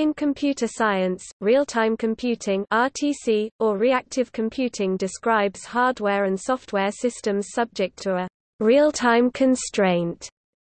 In computer science, real-time computing RTC, or reactive computing describes hardware and software systems subject to a real-time constraint,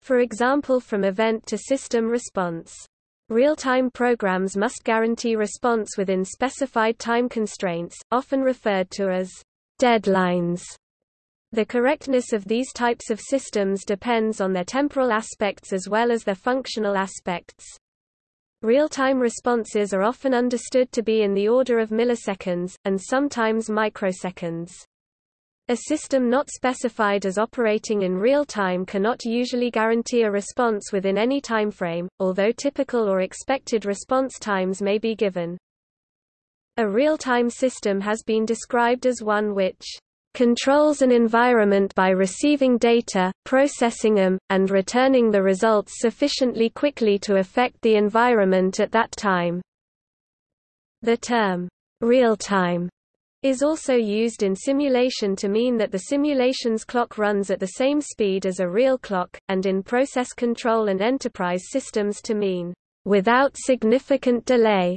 for example from event to system response. Real-time programs must guarantee response within specified time constraints, often referred to as deadlines. The correctness of these types of systems depends on their temporal aspects as well as their functional aspects. Real-time responses are often understood to be in the order of milliseconds, and sometimes microseconds. A system not specified as operating in real time cannot usually guarantee a response within any timeframe, although typical or expected response times may be given. A real-time system has been described as one which controls an environment by receiving data, processing them, and returning the results sufficiently quickly to affect the environment at that time. The term real-time is also used in simulation to mean that the simulation's clock runs at the same speed as a real clock, and in process control and enterprise systems to mean without significant delay.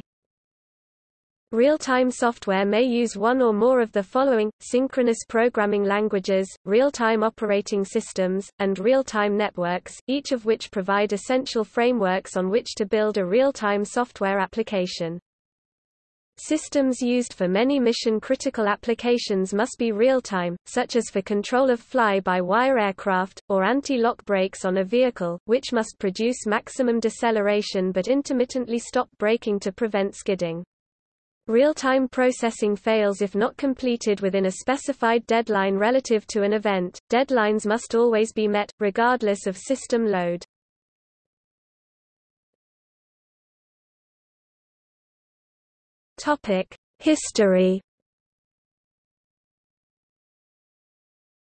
Real-time software may use one or more of the following, synchronous programming languages, real-time operating systems, and real-time networks, each of which provide essential frameworks on which to build a real-time software application. Systems used for many mission-critical applications must be real-time, such as for control of fly-by-wire aircraft, or anti-lock brakes on a vehicle, which must produce maximum deceleration but intermittently stop braking to prevent skidding. Real-time processing fails if not completed within a specified deadline relative to an event. Deadlines must always be met, regardless of system load. Topic: History.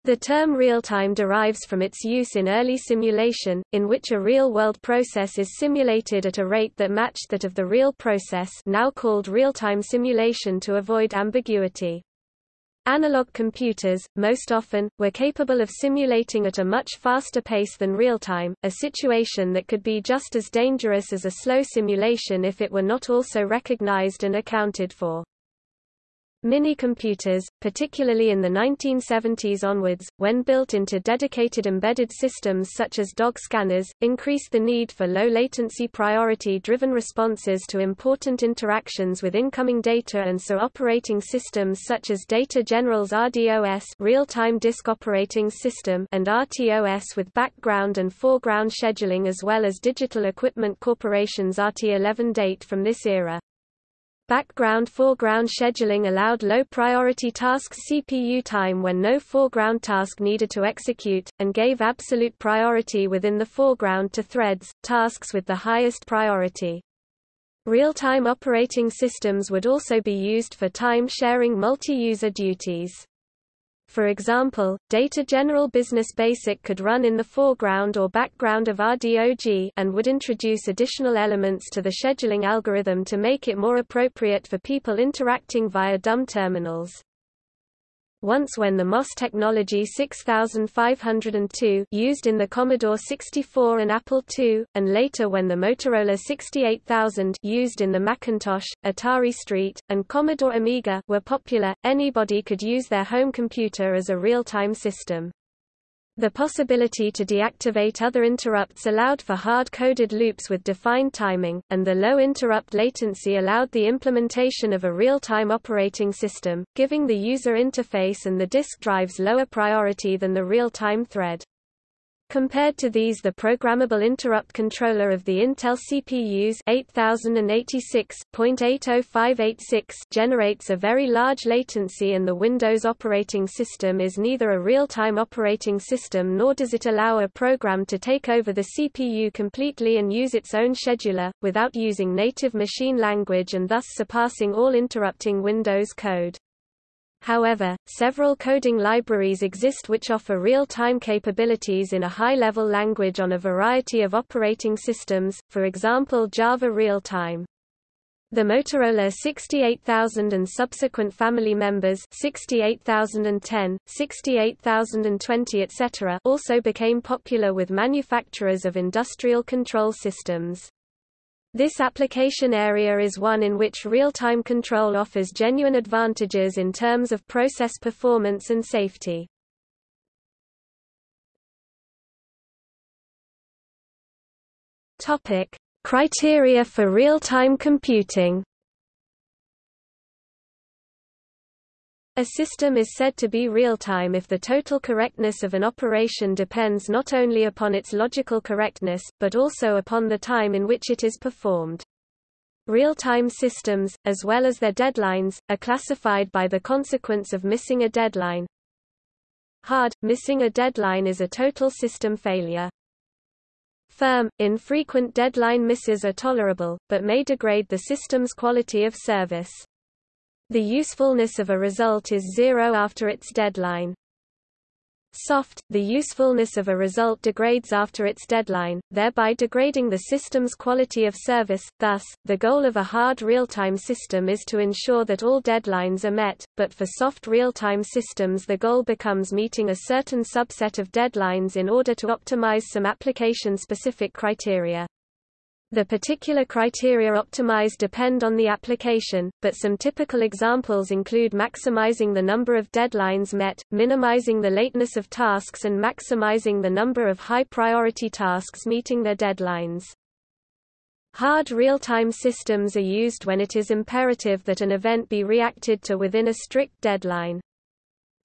The term real-time derives from its use in early simulation, in which a real-world process is simulated at a rate that matched that of the real process now called real-time simulation to avoid ambiguity. Analog computers, most often, were capable of simulating at a much faster pace than real-time, a situation that could be just as dangerous as a slow simulation if it were not also recognized and accounted for. Mini-computers, particularly in the 1970s onwards, when built into dedicated embedded systems such as dog scanners, increased the need for low-latency priority-driven responses to important interactions with incoming data and so operating systems such as Data General's RDOS real-time disk operating system and RTOS with background and foreground scheduling as well as Digital Equipment Corporation's RT11 date from this era. Background-foreground scheduling allowed low-priority tasks CPU time when no foreground task needed to execute, and gave absolute priority within the foreground to threads, tasks with the highest priority. Real-time operating systems would also be used for time-sharing multi-user duties. For example, Data General Business Basic could run in the foreground or background of RDOS and would introduce additional elements to the scheduling algorithm to make it more appropriate for people interacting via dumb terminals. Once when the MOS technology 6502 used in the Commodore 64 and Apple II, and later when the Motorola 68000 used in the Macintosh, Atari ST, and Commodore Amiga were popular, anybody could use their home computer as a real-time system. The possibility to deactivate other interrupts allowed for hard-coded loops with defined timing, and the low interrupt latency allowed the implementation of a real-time operating system, giving the user interface and the disk drives lower priority than the real-time thread. Compared to these the programmable interrupt controller of the Intel CPUs 8086.80586 generates a very large latency and the Windows operating system is neither a real-time operating system nor does it allow a program to take over the CPU completely and use its own scheduler, without using native machine language and thus surpassing all interrupting Windows code. However, several coding libraries exist which offer real-time capabilities in a high-level language on a variety of operating systems, for example Java Real-Time. The Motorola 68000 and subsequent family members 68010, 68020 etc. also became popular with manufacturers of industrial control systems. This application area is one in which real-time control offers genuine advantages in terms of process performance and safety. Topic: Criteria for real-time computing. A system is said to be real-time if the total correctness of an operation depends not only upon its logical correctness, but also upon the time in which it is performed. Real-time systems, as well as their deadlines, are classified by the consequence of missing a deadline. Hard, missing a deadline is a total system failure. Firm, infrequent deadline misses are tolerable, but may degrade the system's quality of service. The usefulness of a result is zero after its deadline. Soft, the usefulness of a result degrades after its deadline, thereby degrading the system's quality of service. Thus, the goal of a hard real-time system is to ensure that all deadlines are met, but for soft real-time systems the goal becomes meeting a certain subset of deadlines in order to optimize some application-specific criteria. The particular criteria optimized depend on the application, but some typical examples include maximizing the number of deadlines met, minimizing the lateness of tasks and maximizing the number of high-priority tasks meeting their deadlines. Hard real-time systems are used when it is imperative that an event be reacted to within a strict deadline.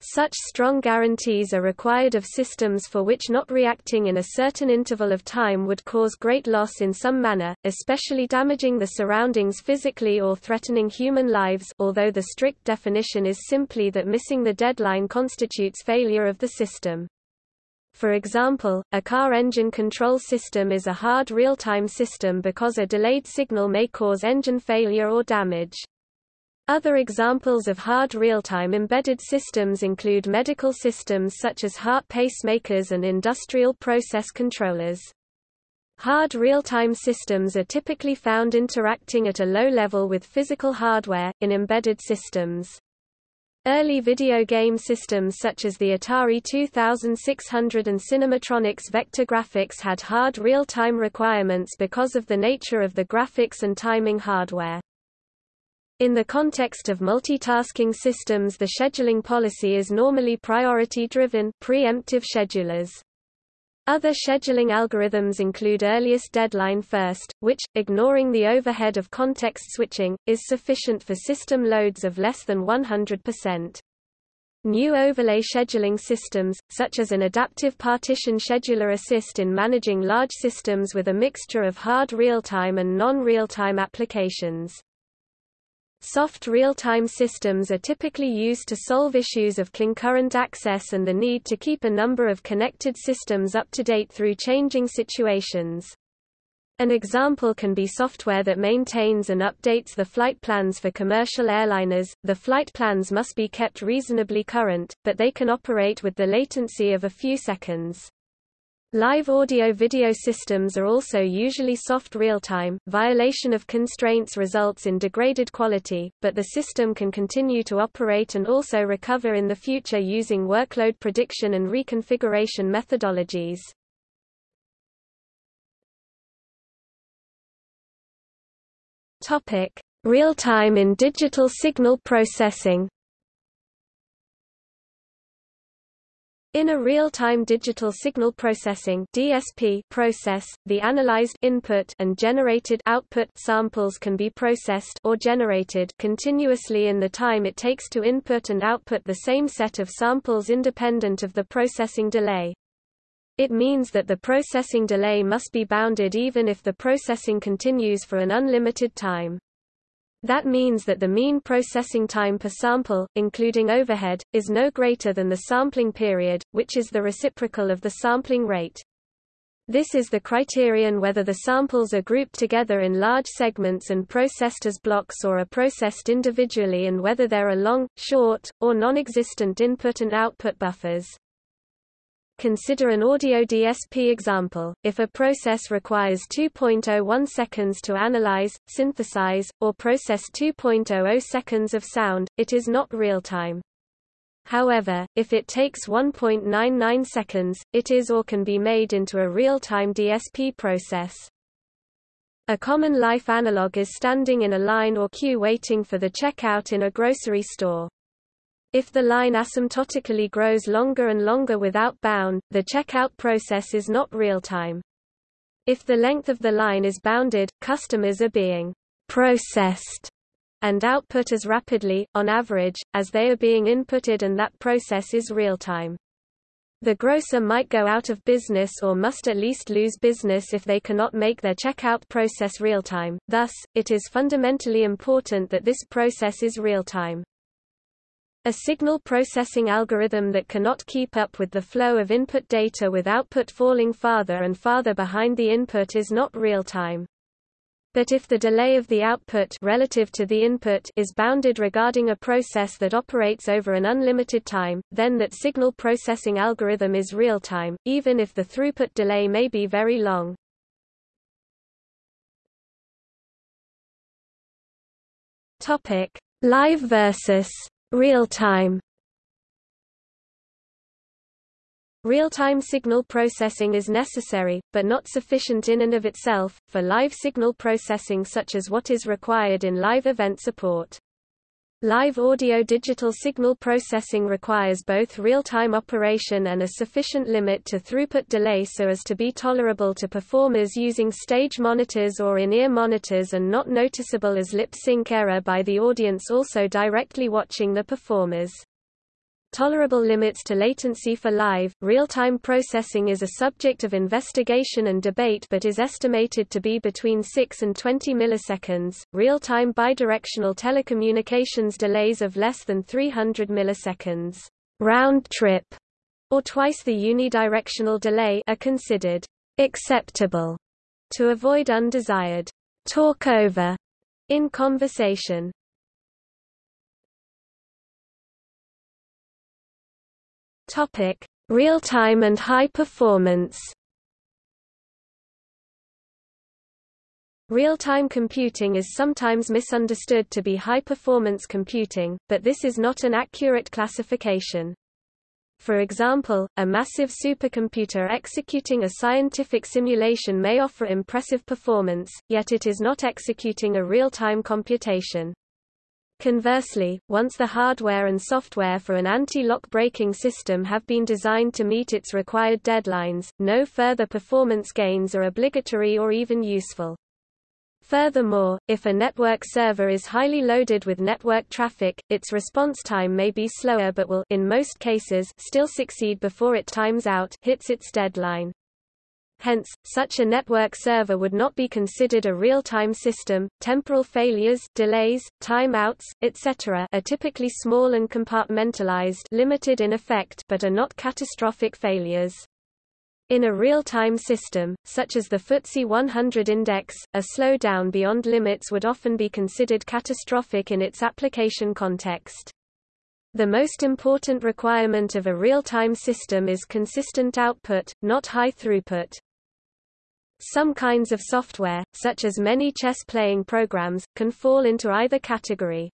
Such strong guarantees are required of systems for which not reacting in a certain interval of time would cause great loss in some manner, especially damaging the surroundings physically or threatening human lives although the strict definition is simply that missing the deadline constitutes failure of the system. For example, a car engine control system is a hard real-time system because a delayed signal may cause engine failure or damage. Other examples of hard real-time embedded systems include medical systems such as heart pacemakers and industrial process controllers. Hard real-time systems are typically found interacting at a low level with physical hardware, in embedded systems. Early video game systems such as the Atari 2600 and Cinematronics vector graphics had hard real-time requirements because of the nature of the graphics and timing hardware. In the context of multitasking systems the scheduling policy is normally priority-driven preemptive schedulers. Other scheduling algorithms include earliest deadline first, which, ignoring the overhead of context switching, is sufficient for system loads of less than 100%. New overlay scheduling systems, such as an adaptive partition scheduler assist in managing large systems with a mixture of hard real-time and non-real-time applications. Soft real-time systems are typically used to solve issues of concurrent access and the need to keep a number of connected systems up to date through changing situations. An example can be software that maintains and updates the flight plans for commercial airliners. The flight plans must be kept reasonably current, but they can operate with the latency of a few seconds. Live audio-video systems are also usually soft real-time. Violation of constraints results in degraded quality, but the system can continue to operate and also recover in the future using workload prediction and reconfiguration methodologies. Topic: Real-time in digital signal processing. In a real-time digital signal processing (DSP) process, the analyzed input and generated output samples can be processed or generated continuously in the time it takes to input and output the same set of samples independent of the processing delay. It means that the processing delay must be bounded even if the processing continues for an unlimited time. That means that the mean processing time per sample, including overhead, is no greater than the sampling period, which is the reciprocal of the sampling rate. This is the criterion whether the samples are grouped together in large segments and processed as blocks or are processed individually and whether there are long, short, or non-existent input and output buffers. Consider an audio DSP example. If a process requires 2.01 seconds to analyze, synthesize, or process 2.00 seconds of sound, it is not real-time. However, if it takes 1.99 seconds, it is or can be made into a real-time DSP process. A common life analog is standing in a line or queue waiting for the checkout in a grocery store. If the line asymptotically grows longer and longer without bound, the checkout process is not real-time. If the length of the line is bounded, customers are being processed and output as rapidly, on average, as they are being inputted and that process is real-time. The grocer might go out of business or must at least lose business if they cannot make their checkout process real-time, thus, it is fundamentally important that this process is real-time. A signal processing algorithm that cannot keep up with the flow of input data with output falling farther and farther behind the input is not real-time. But if the delay of the output relative to the input is bounded regarding a process that operates over an unlimited time, then that signal processing algorithm is real-time, even if the throughput delay may be very long. Topic: Live versus Real-time Real-time signal processing is necessary, but not sufficient in and of itself, for live signal processing such as what is required in live event support. Live audio-digital signal processing requires both real-time operation and a sufficient limit to throughput delay so as to be tolerable to performers using stage monitors or in-ear monitors and not noticeable as lip-sync error by the audience also directly watching the performers. Tolerable limits to latency for live, real-time processing is a subject of investigation and debate but is estimated to be between 6 and 20 milliseconds. Real-time bidirectional telecommunications delays of less than 300 milliseconds round trip or twice the unidirectional delay are considered acceptable to avoid undesired talkover in conversation. Topic: Real-time and high performance. Real-time computing is sometimes misunderstood to be high-performance computing, but this is not an accurate classification. For example, a massive supercomputer executing a scientific simulation may offer impressive performance, yet it is not executing a real-time computation. Conversely, once the hardware and software for an anti-lock braking system have been designed to meet its required deadlines, no further performance gains are obligatory or even useful. Furthermore, if a network server is highly loaded with network traffic, its response time may be slower but will in most cases still succeed before it times out hits its deadline. Hence, such a network server would not be considered a real-time system. Temporal failures, delays, timeouts, etc. are typically small and compartmentalized, limited in effect, but are not catastrophic failures. In a real-time system, such as the FTSE 100 index, a slowdown beyond limits would often be considered catastrophic in its application context. The most important requirement of a real-time system is consistent output, not high throughput. Some kinds of software, such as many chess-playing programs, can fall into either category.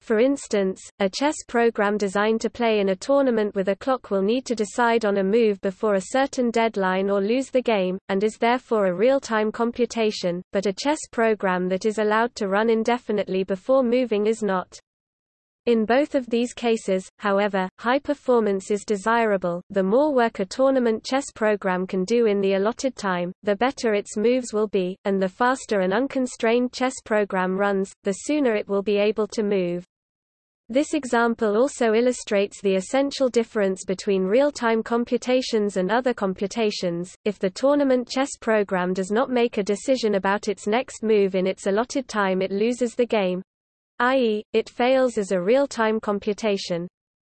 For instance, a chess program designed to play in a tournament with a clock will need to decide on a move before a certain deadline or lose the game, and is therefore a real-time computation, but a chess program that is allowed to run indefinitely before moving is not. In both of these cases, however, high performance is desirable. The more work a tournament chess program can do in the allotted time, the better its moves will be, and the faster an unconstrained chess program runs, the sooner it will be able to move. This example also illustrates the essential difference between real-time computations and other computations. If the tournament chess program does not make a decision about its next move in its allotted time it loses the game, i.e., it fails as a real-time computation,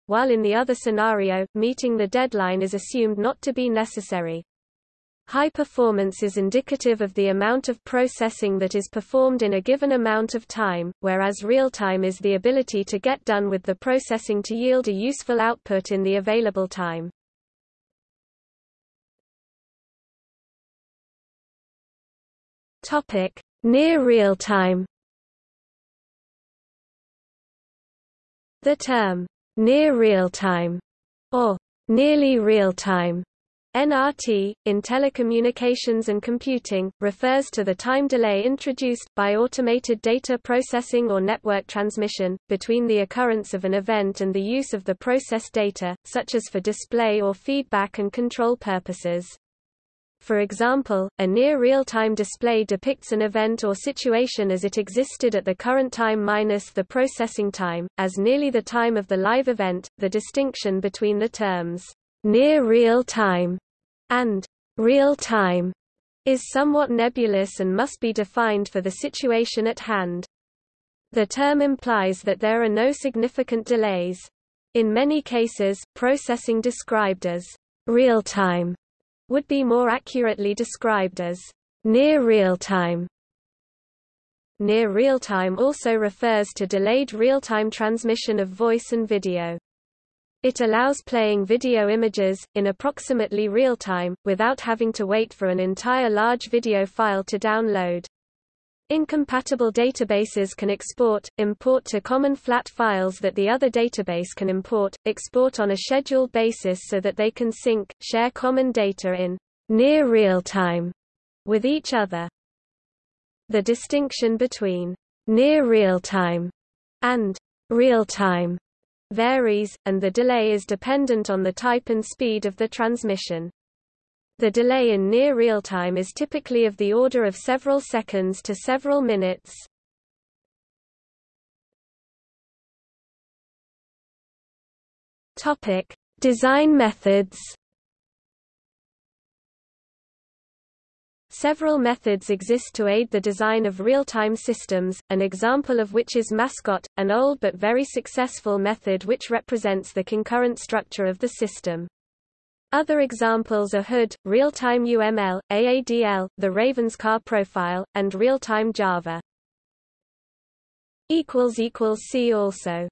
while in the other scenario, meeting the deadline is assumed not to be necessary. High performance is indicative of the amount of processing that is performed in a given amount of time, whereas real-time is the ability to get done with the processing to yield a useful output in the available time. Topic: Near real-time The term, near real-time, or nearly real-time, NRT, in telecommunications and computing, refers to the time delay introduced, by automated data processing or network transmission, between the occurrence of an event and the use of the processed data, such as for display or feedback and control purposes. For example, a near real-time display depicts an event or situation as it existed at the current time minus the processing time, as nearly the time of the live event. The distinction between the terms near real time and real time is somewhat nebulous and must be defined for the situation at hand. The term implies that there are no significant delays. In many cases, processing described as real time would be more accurately described as near real time. Near real time also refers to delayed real-time transmission of voice and video. It allows playing video images, in approximately real time, without having to wait for an entire large video file to download. Incompatible databases can export, import to common flat files that the other database can import, export on a scheduled basis so that they can sync, share common data in near real time with each other. The distinction between near real time and real time varies, and the delay is dependent on the type and speed of the transmission. The delay in near real-time is typically of the order of several seconds to several minutes. Topic: Design methods. Several methods exist to aid the design of real-time systems, an example of which is Mascot, an old but very successful method which represents the concurrent structure of the system. Other examples are Hood, Real-Time UML, AADL, the Ravenscar profile, and Real-Time Java. See also